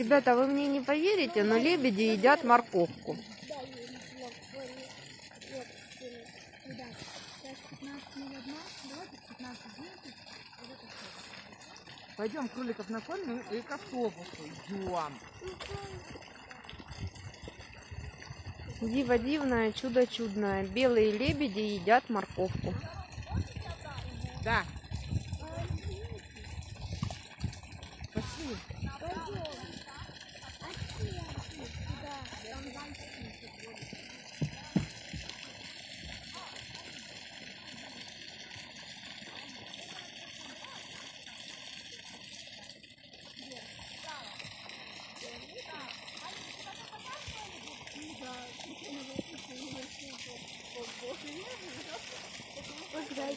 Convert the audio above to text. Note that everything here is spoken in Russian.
Ребята, вы мне не поверите, но лебеди едят морковку. Да, я ничего говорю. Вот, куда? Сейчас 15.01. Давайте 15.10. Вот это всё. Пойдем кроликов накормим и к автобусу идем. Диво дивное, чудо чудное. Белые лебеди едят морковку. Да. Пошли. Поздравляю.